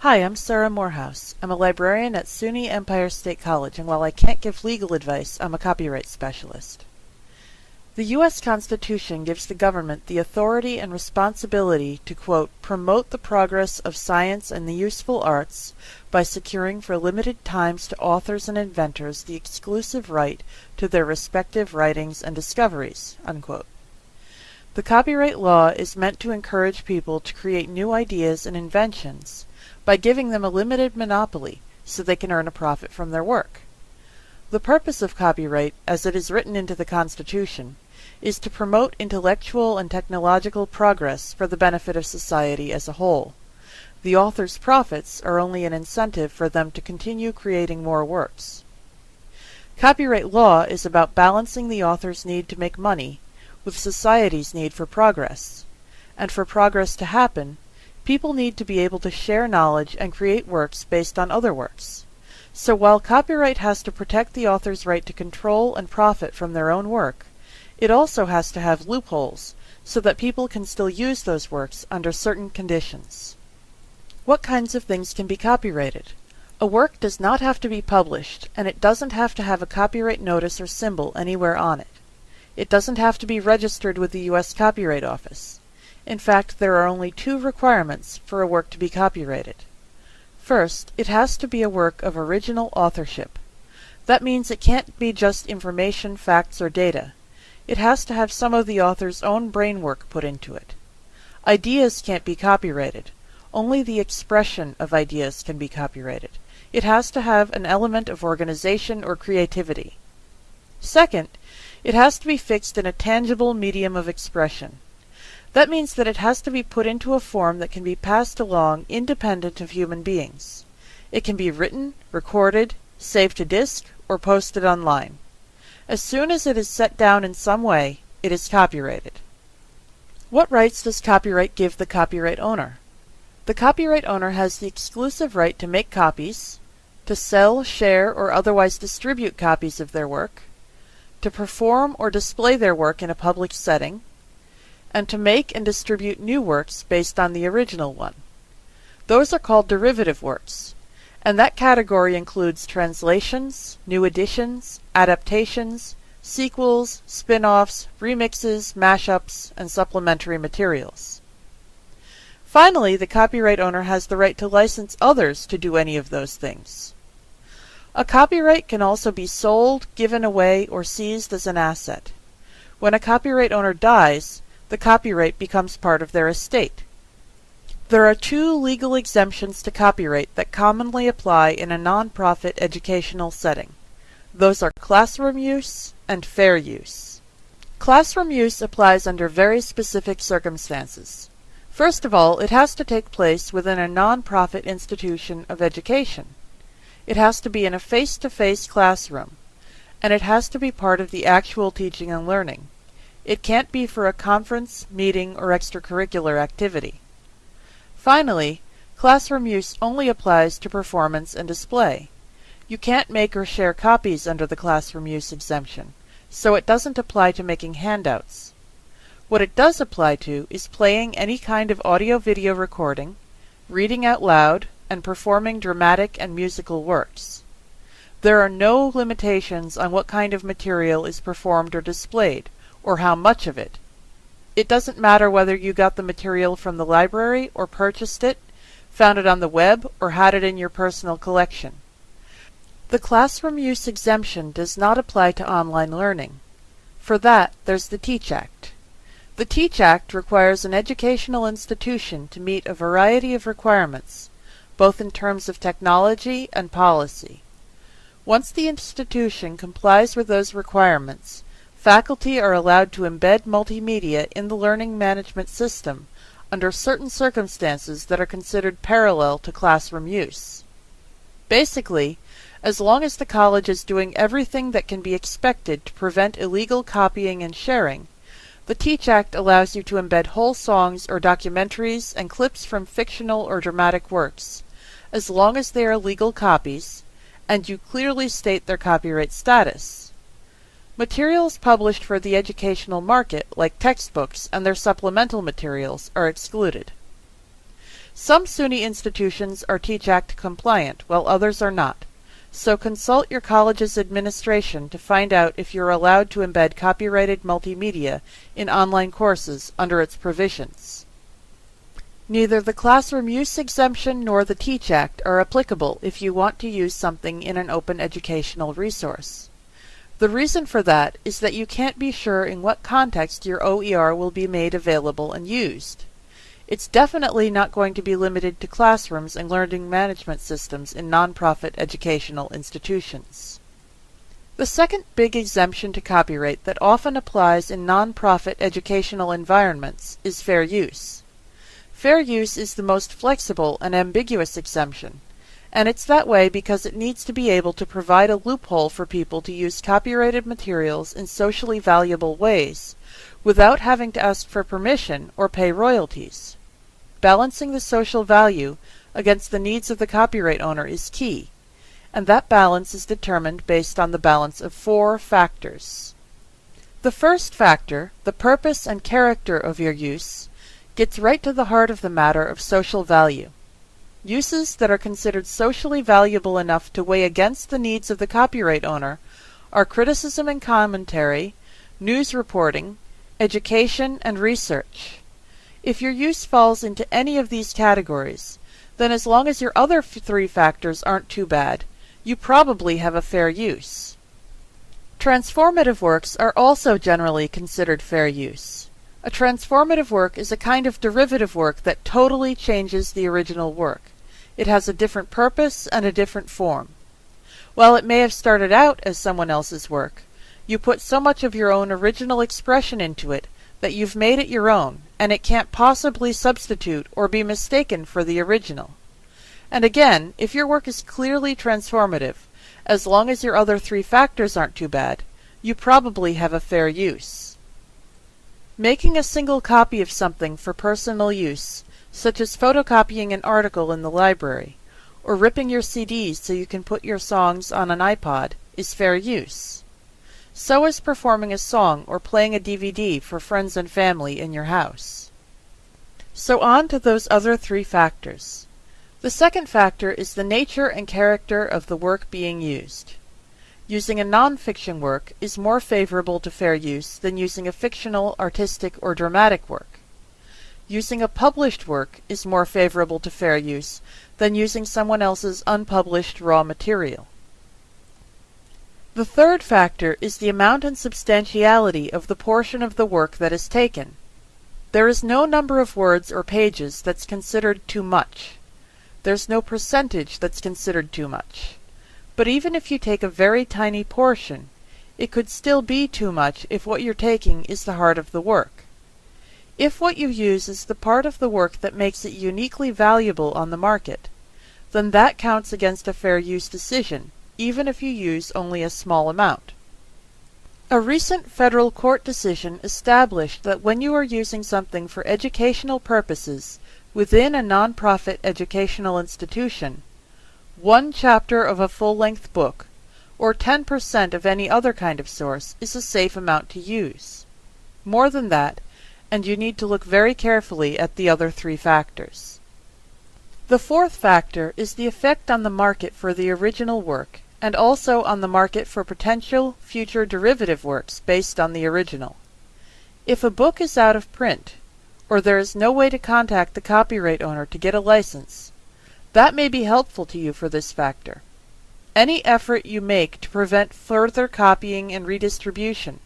Hi, I'm Sarah Morehouse. I'm a librarian at SUNY Empire State College, and while I can't give legal advice, I'm a copyright specialist. The U.S. Constitution gives the government the authority and responsibility to, quote, promote the progress of science and the useful arts by securing for limited times to authors and inventors the exclusive right to their respective writings and discoveries, unquote. The copyright law is meant to encourage people to create new ideas and inventions by giving them a limited monopoly so they can earn a profit from their work. The purpose of copyright, as it is written into the Constitution, is to promote intellectual and technological progress for the benefit of society as a whole. The author's profits are only an incentive for them to continue creating more works. Copyright law is about balancing the author's need to make money with society's need for progress. And for progress to happen, people need to be able to share knowledge and create works based on other works. So while copyright has to protect the author's right to control and profit from their own work, it also has to have loopholes so that people can still use those works under certain conditions. What kinds of things can be copyrighted? A work does not have to be published, and it doesn't have to have a copyright notice or symbol anywhere on it. It doesn't have to be registered with the U.S. Copyright Office. In fact, there are only two requirements for a work to be copyrighted. First, it has to be a work of original authorship. That means it can't be just information, facts, or data. It has to have some of the author's own brain work put into it. Ideas can't be copyrighted. Only the expression of ideas can be copyrighted. It has to have an element of organization or creativity. Second, it has to be fixed in a tangible medium of expression. That means that it has to be put into a form that can be passed along independent of human beings. It can be written, recorded, saved to disk, or posted online. As soon as it is set down in some way, it is copyrighted. What rights does copyright give the copyright owner? The copyright owner has the exclusive right to make copies, to sell, share, or otherwise distribute copies of their work, to perform or display their work in a public setting, and to make and distribute new works based on the original one. Those are called derivative works, and that category includes translations, new editions, adaptations, sequels, spin-offs, remixes, mashups, and supplementary materials. Finally, the copyright owner has the right to license others to do any of those things. A copyright can also be sold, given away, or seized as an asset. When a copyright owner dies, the copyright becomes part of their estate. There are two legal exemptions to copyright that commonly apply in a non-profit educational setting. Those are classroom use and fair use. Classroom use applies under very specific circumstances. First of all, it has to take place within a non-profit institution of education. It has to be in a face-to-face classroom, and it has to be part of the actual teaching and learning. It can't be for a conference, meeting, or extracurricular activity. Finally, classroom use only applies to performance and display. You can't make or share copies under the classroom use exemption, so it doesn't apply to making handouts. What it does apply to is playing any kind of audio-video recording, reading out loud, and performing dramatic and musical works. There are no limitations on what kind of material is performed or displayed, or how much of it. It doesn't matter whether you got the material from the library or purchased it, found it on the web, or had it in your personal collection. The classroom use exemption does not apply to online learning. For that, there's the TEACH Act. The TEACH Act requires an educational institution to meet a variety of requirements, both in terms of technology and policy. Once the institution complies with those requirements, faculty are allowed to embed multimedia in the learning management system under certain circumstances that are considered parallel to classroom use. Basically, as long as the college is doing everything that can be expected to prevent illegal copying and sharing, the Teach Act allows you to embed whole songs or documentaries and clips from fictional or dramatic works, as long as they are legal copies, and you clearly state their copyright status. Materials published for the educational market, like textbooks and their supplemental materials, are excluded. Some SUNY institutions are TEACH Act compliant, while others are not. So consult your college's administration to find out if you're allowed to embed copyrighted multimedia in online courses under its provisions. Neither the classroom use exemption nor the TEACH Act are applicable if you want to use something in an open educational resource. The reason for that is that you can't be sure in what context your OER will be made available and used. It's definitely not going to be limited to classrooms and learning management systems in nonprofit educational institutions. The second big exemption to copyright that often applies in nonprofit educational environments is fair use. Fair use is the most flexible and ambiguous exemption, and it's that way because it needs to be able to provide a loophole for people to use copyrighted materials in socially valuable ways without having to ask for permission or pay royalties. Balancing the social value against the needs of the copyright owner is key, and that balance is determined based on the balance of four factors. The first factor, the purpose and character of your use, gets right to the heart of the matter of social value. Uses that are considered socially valuable enough to weigh against the needs of the copyright owner are criticism and commentary, news reporting, education, and research. If your use falls into any of these categories, then as long as your other three factors aren't too bad, you probably have a fair use. Transformative works are also generally considered fair use. A transformative work is a kind of derivative work that totally changes the original work. It has a different purpose and a different form. While it may have started out as someone else's work, you put so much of your own original expression into it that you've made it your own, and it can't possibly substitute or be mistaken for the original. And again, if your work is clearly transformative, as long as your other three factors aren't too bad, you probably have a fair use. Making a single copy of something for personal use, such as photocopying an article in the library, or ripping your CDs so you can put your songs on an iPod, is fair use. So is performing a song or playing a DVD for friends and family in your house. So on to those other three factors. The second factor is the nature and character of the work being used. Using a non-fiction work is more favorable to fair use than using a fictional, artistic, or dramatic work. Using a published work is more favorable to fair use than using someone else's unpublished raw material. The third factor is the amount and substantiality of the portion of the work that is taken. There is no number of words or pages that's considered too much. There's no percentage that's considered too much. But even if you take a very tiny portion, it could still be too much if what you're taking is the heart of the work. If what you use is the part of the work that makes it uniquely valuable on the market, then that counts against a fair use decision, even if you use only a small amount. A recent federal court decision established that when you are using something for educational purposes within a nonprofit educational institution, one chapter of a full-length book, or 10% of any other kind of source, is a safe amount to use. More than that, and you need to look very carefully at the other three factors. The fourth factor is the effect on the market for the original work, and also on the market for potential future derivative works based on the original. If a book is out of print, or there is no way to contact the copyright owner to get a license, that may be helpful to you for this factor. Any effort you make to prevent further copying and redistribution,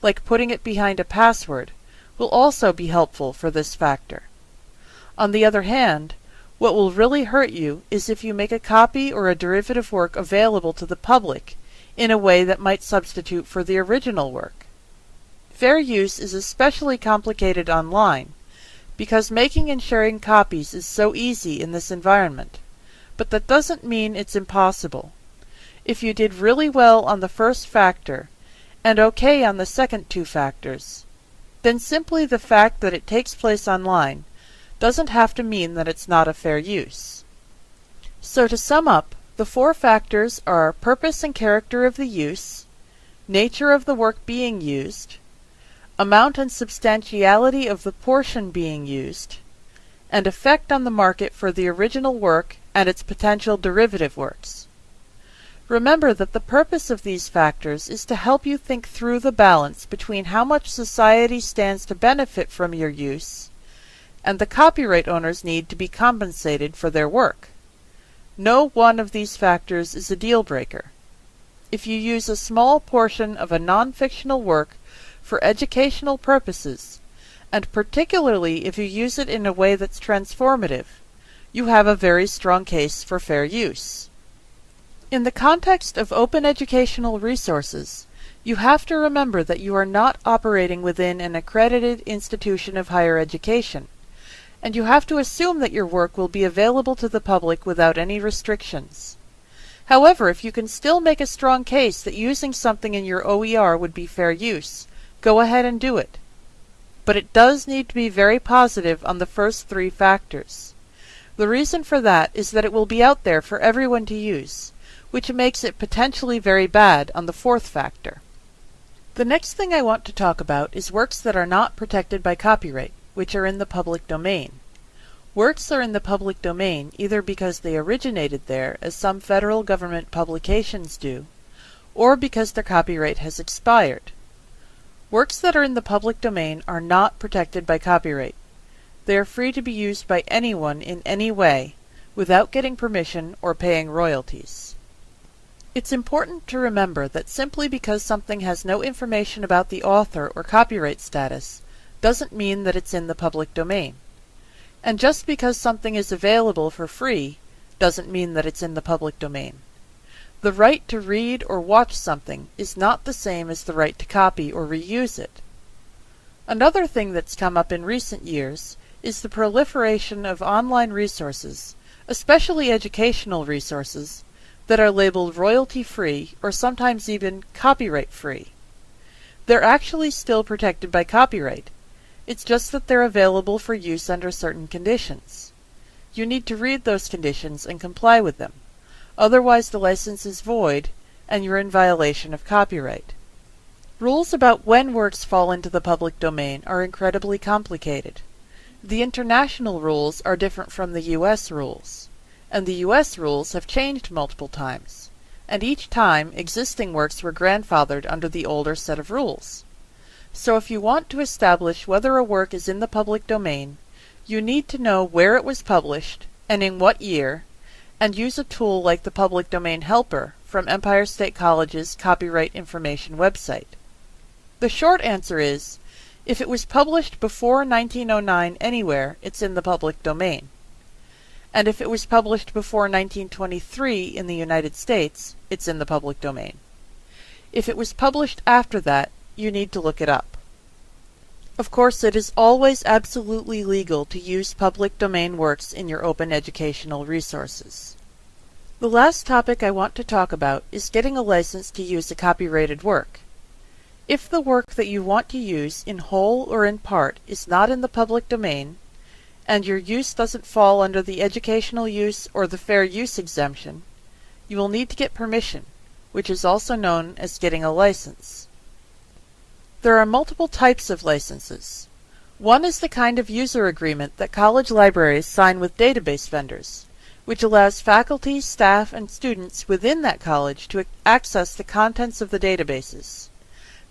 like putting it behind a password, will also be helpful for this factor. On the other hand, what will really hurt you is if you make a copy or a derivative work available to the public in a way that might substitute for the original work. Fair use is especially complicated online because making and sharing copies is so easy in this environment. But that doesn't mean it's impossible. If you did really well on the first factor, and okay on the second two factors, then simply the fact that it takes place online doesn't have to mean that it's not a fair use. So to sum up, the four factors are purpose and character of the use, nature of the work being used, amount and substantiality of the portion being used, and effect on the market for the original work and its potential derivative works. Remember that the purpose of these factors is to help you think through the balance between how much society stands to benefit from your use and the copyright owners need to be compensated for their work. No one of these factors is a deal breaker. If you use a small portion of a non-fictional work for educational purposes, and particularly if you use it in a way that's transformative, you have a very strong case for fair use. In the context of open educational resources, you have to remember that you are not operating within an accredited institution of higher education, and you have to assume that your work will be available to the public without any restrictions. However, if you can still make a strong case that using something in your OER would be fair use, go ahead and do it. But it does need to be very positive on the first three factors. The reason for that is that it will be out there for everyone to use, which makes it potentially very bad on the fourth factor. The next thing I want to talk about is works that are not protected by copyright, which are in the public domain. Works are in the public domain either because they originated there, as some federal government publications do, or because their copyright has expired. Works that are in the public domain are not protected by copyright. They are free to be used by anyone in any way, without getting permission or paying royalties. It's important to remember that simply because something has no information about the author or copyright status doesn't mean that it's in the public domain. And just because something is available for free doesn't mean that it's in the public domain. The right to read or watch something is not the same as the right to copy or reuse it. Another thing that's come up in recent years is the proliferation of online resources, especially educational resources, that are labeled royalty free or sometimes even copyright free. They're actually still protected by copyright. It's just that they're available for use under certain conditions. You need to read those conditions and comply with them. Otherwise the license is void and you're in violation of copyright. Rules about when works fall into the public domain are incredibly complicated. The international rules are different from the US rules and the U.S. rules have changed multiple times, and each time existing works were grandfathered under the older set of rules. So if you want to establish whether a work is in the public domain, you need to know where it was published and in what year, and use a tool like the Public Domain Helper from Empire State College's Copyright Information website. The short answer is, if it was published before 1909 anywhere, it's in the public domain and if it was published before 1923 in the United States, it's in the public domain. If it was published after that, you need to look it up. Of course, it is always absolutely legal to use public domain works in your open educational resources. The last topic I want to talk about is getting a license to use a copyrighted work. If the work that you want to use in whole or in part is not in the public domain, and your use doesn't fall under the educational use or the fair use exemption, you will need to get permission, which is also known as getting a license. There are multiple types of licenses. One is the kind of user agreement that college libraries sign with database vendors, which allows faculty, staff, and students within that college to access the contents of the databases.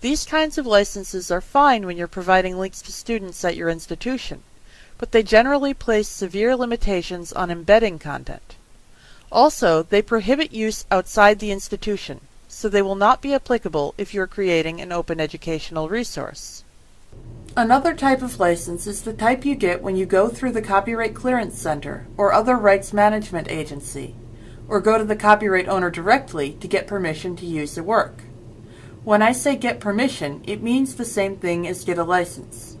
These kinds of licenses are fine when you're providing links to students at your institution but they generally place severe limitations on embedding content. Also, they prohibit use outside the institution, so they will not be applicable if you are creating an open educational resource. Another type of license is the type you get when you go through the Copyright Clearance Center or other rights management agency, or go to the copyright owner directly to get permission to use the work. When I say get permission, it means the same thing as get a license.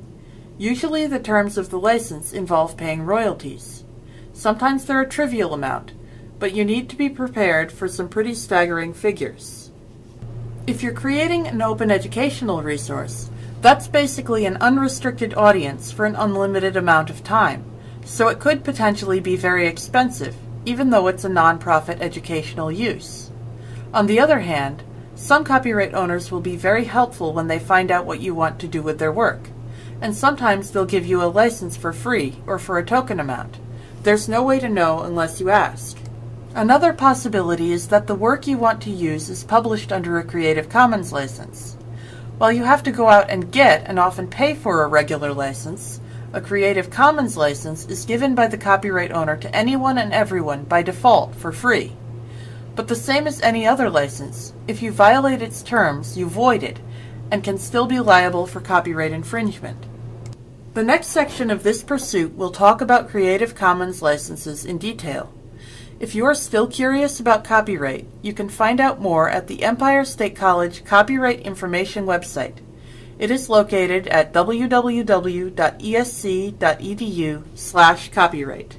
Usually the terms of the license involve paying royalties. Sometimes they're a trivial amount, but you need to be prepared for some pretty staggering figures. If you're creating an open educational resource, that's basically an unrestricted audience for an unlimited amount of time, so it could potentially be very expensive, even though it's a nonprofit educational use. On the other hand, some copyright owners will be very helpful when they find out what you want to do with their work and sometimes they'll give you a license for free or for a token amount. There's no way to know unless you ask. Another possibility is that the work you want to use is published under a Creative Commons license. While you have to go out and get and often pay for a regular license, a Creative Commons license is given by the copyright owner to anyone and everyone by default for free. But the same as any other license, if you violate its terms, you void it, and can still be liable for copyright infringement. The next section of this pursuit will talk about Creative Commons licenses in detail. If you are still curious about copyright, you can find out more at the Empire State College Copyright Information website. It is located at www.esc.edu/copyright.